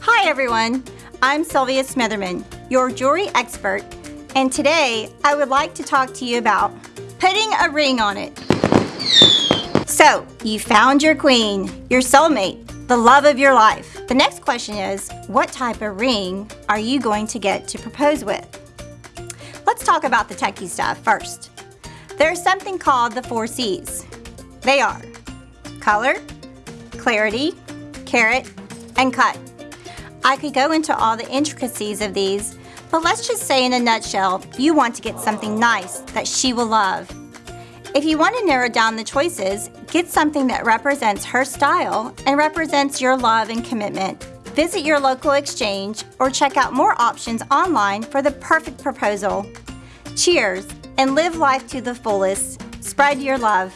Hi everyone, I'm Sylvia Smitherman, your jewelry expert, and today I would like to talk to you about putting a ring on it. So, you found your queen, your soulmate, the love of your life. The next question is, what type of ring are you going to get to propose with? Let's talk about the techie stuff first. There's something called the four C's. They are color, clarity, carat, and cut. I could go into all the intricacies of these, but let's just say in a nutshell, you want to get something nice that she will love. If you want to narrow down the choices, get something that represents her style and represents your love and commitment. Visit your local exchange or check out more options online for the perfect proposal. Cheers and live life to the fullest. Spread your love.